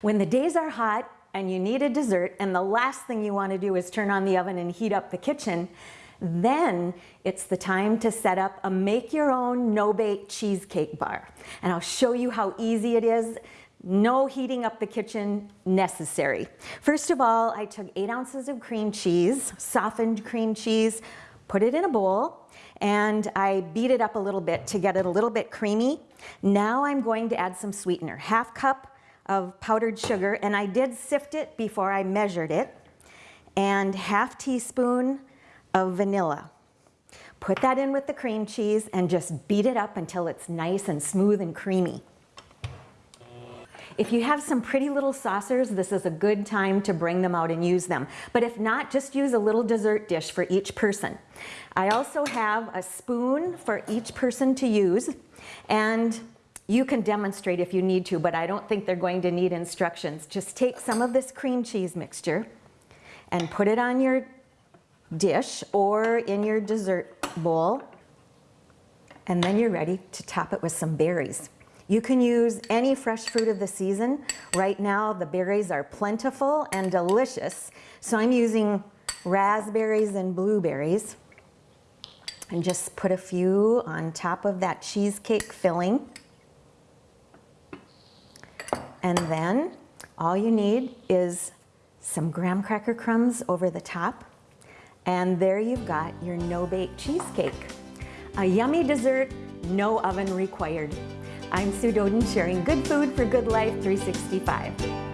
When the days are hot and you need a dessert and the last thing you want to do is turn on the oven and heat up the kitchen, then it's the time to set up a make your own no-bake cheesecake bar. And I'll show you how easy it is. No heating up the kitchen necessary. First of all, I took eight ounces of cream cheese, softened cream cheese, put it in a bowl, and I beat it up a little bit to get it a little bit creamy. Now I'm going to add some sweetener, half cup of powdered sugar, and I did sift it before I measured it, and half teaspoon of vanilla. Put that in with the cream cheese and just beat it up until it's nice and smooth and creamy. If you have some pretty little saucers, this is a good time to bring them out and use them. But if not, just use a little dessert dish for each person. I also have a spoon for each person to use. And you can demonstrate if you need to, but I don't think they're going to need instructions. Just take some of this cream cheese mixture and put it on your dish or in your dessert bowl. And then you're ready to top it with some berries. You can use any fresh fruit of the season. Right now, the berries are plentiful and delicious. So I'm using raspberries and blueberries. And just put a few on top of that cheesecake filling. And then all you need is some graham cracker crumbs over the top. And there you've got your no-bake cheesecake. A yummy dessert, no oven required. I'm Sue Doden sharing good food for good life 365.